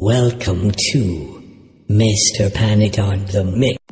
Welcome to Mr. Panic on the Mix.